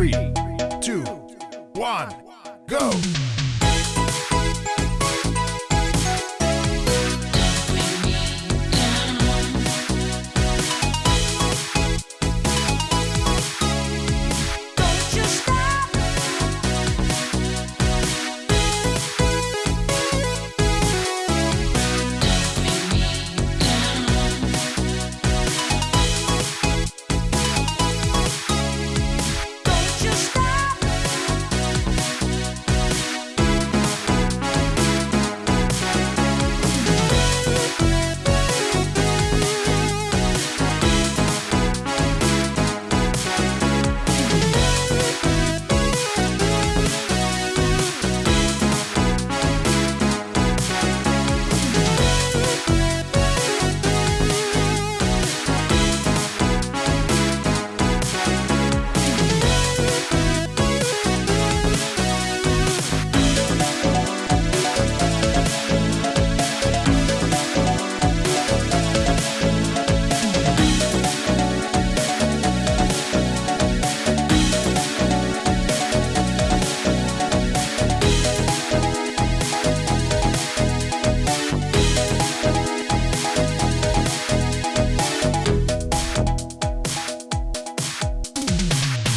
Three, two, one, go!